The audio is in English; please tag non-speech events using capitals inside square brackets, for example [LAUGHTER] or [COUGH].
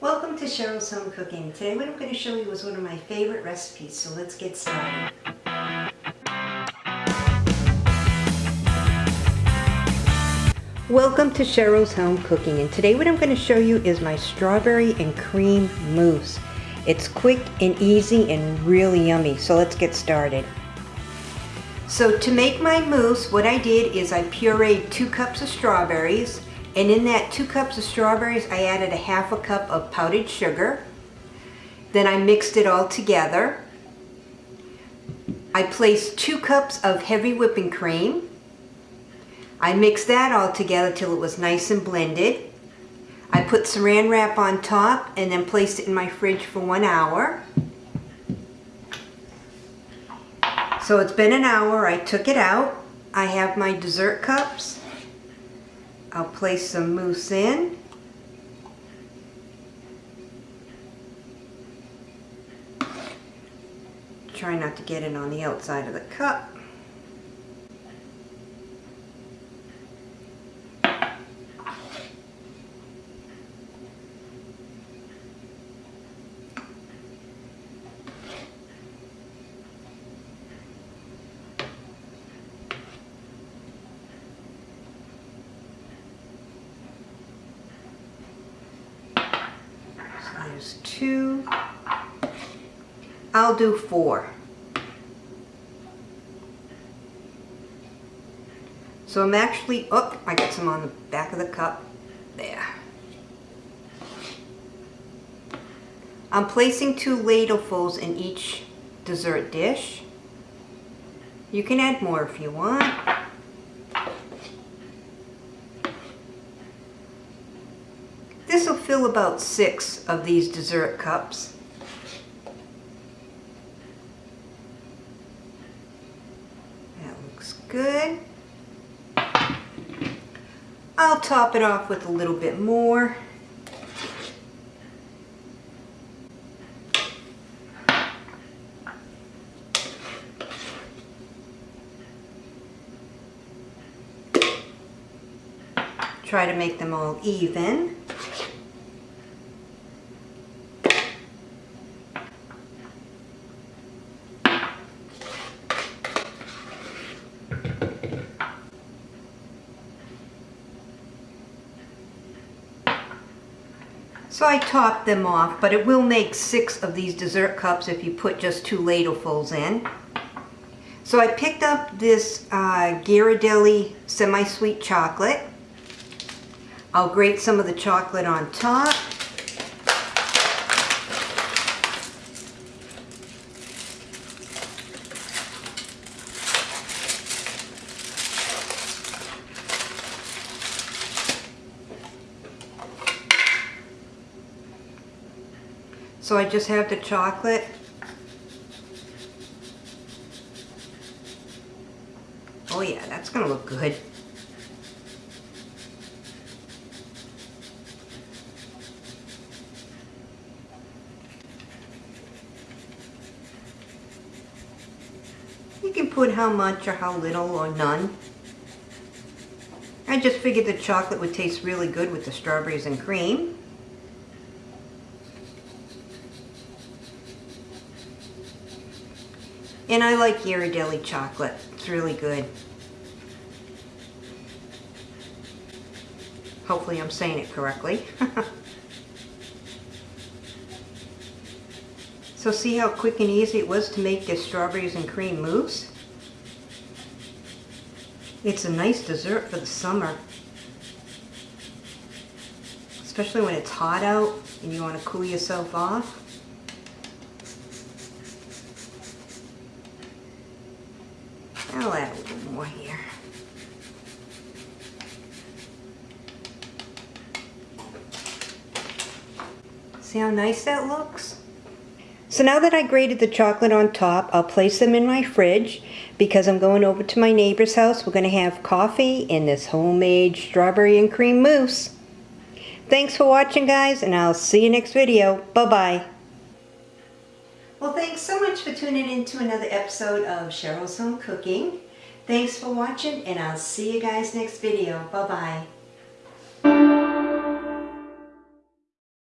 Welcome to Cheryl's Home Cooking. Today what I'm going to show you is one of my favorite recipes, so let's get started. Welcome to Cheryl's Home Cooking and today what I'm going to show you is my strawberry and cream mousse. It's quick and easy and really yummy, so let's get started. So to make my mousse, what I did is I pureed two cups of strawberries, and in that two cups of strawberries, I added a half a cup of powdered sugar. Then I mixed it all together. I placed two cups of heavy whipping cream. I mixed that all together till it was nice and blended. I put saran wrap on top and then placed it in my fridge for one hour. So it's been an hour, I took it out. I have my dessert cups. I'll place some mousse in. Try not to get it on the outside of the cup. There's two. I'll do four. So I'm actually, oh, I got some on the back of the cup. There. I'm placing two ladlefuls in each dessert dish. You can add more if you want. This will fill about six of these dessert cups. That looks good. I'll top it off with a little bit more. Try to make them all even. So I topped them off, but it will make six of these dessert cups if you put just two ladlefuls in. So I picked up this uh, Ghirardelli semi-sweet chocolate. I'll grate some of the chocolate on top. So I just have the chocolate. Oh yeah, that's gonna look good. You can put how much or how little or none. I just figured the chocolate would taste really good with the strawberries and cream. And I like Ghirardelli chocolate. It's really good. Hopefully I'm saying it correctly. [LAUGHS] so see how quick and easy it was to make this strawberries and cream mousse? It's a nice dessert for the summer. Especially when it's hot out and you want to cool yourself off. I'll add a little more here. See how nice that looks? So now that I grated the chocolate on top, I'll place them in my fridge because I'm going over to my neighbor's house. We're going to have coffee in this homemade strawberry and cream mousse. Thanks for watching guys and I'll see you next video. Bye-bye. Well, thanks so much for tuning in to another episode of Cheryl's Home Cooking. Thanks for watching, and I'll see you guys next video. Bye-bye.